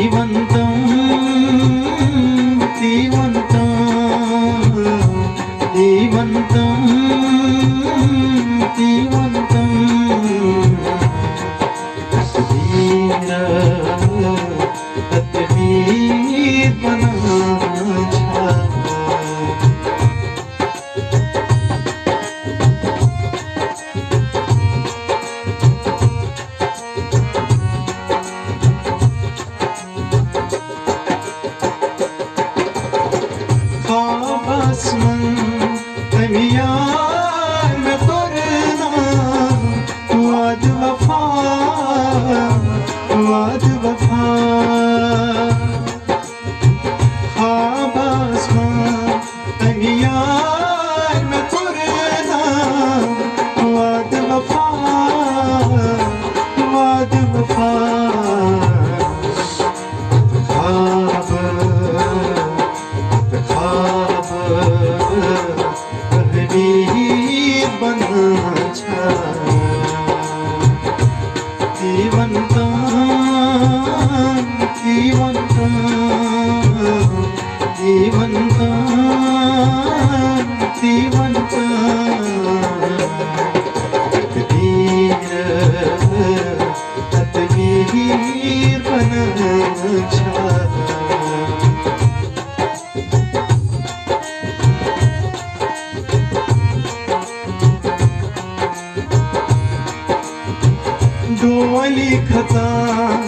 శ్రీవంతం శ్రీవంతం శ్రీవంతం శ్రీవంతం శ్రీర శ్రీవంత శ్రీవంత डोली खता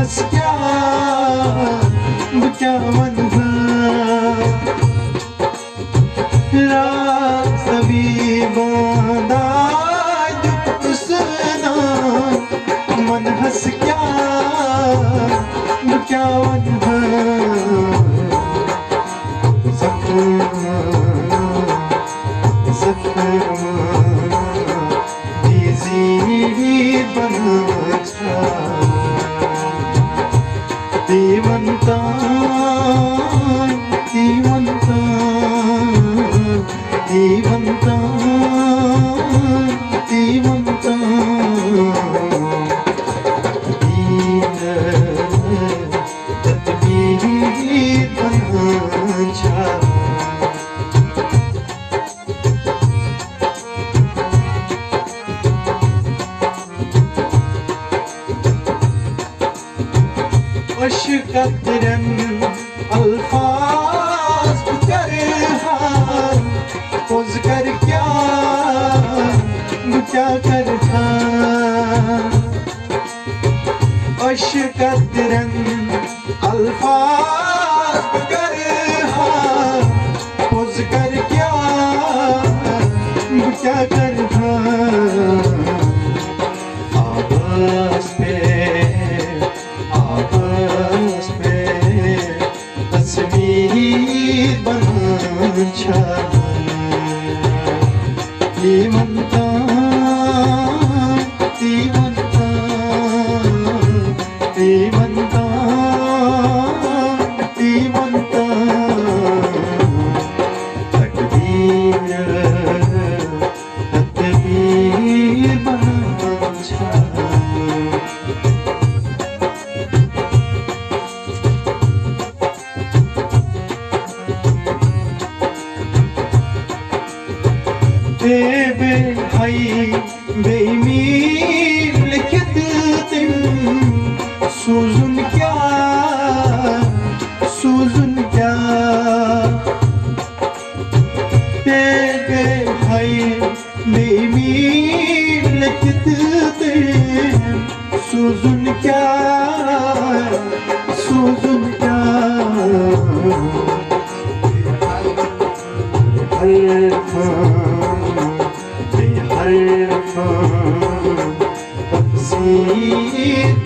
Let's go. aşık ettirem Alfaz bükerhan Boz kerkan büker kerhan Aşık ettirem Liman በበንታይ በሚምልክትጥም ሱዙንኪያ ሱዙንኪያ በበንታይ በሚምልክትጥም ሱዙንኪያ ሱዙንኪያ Yeah.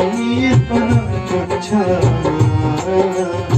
ईश्वर पछा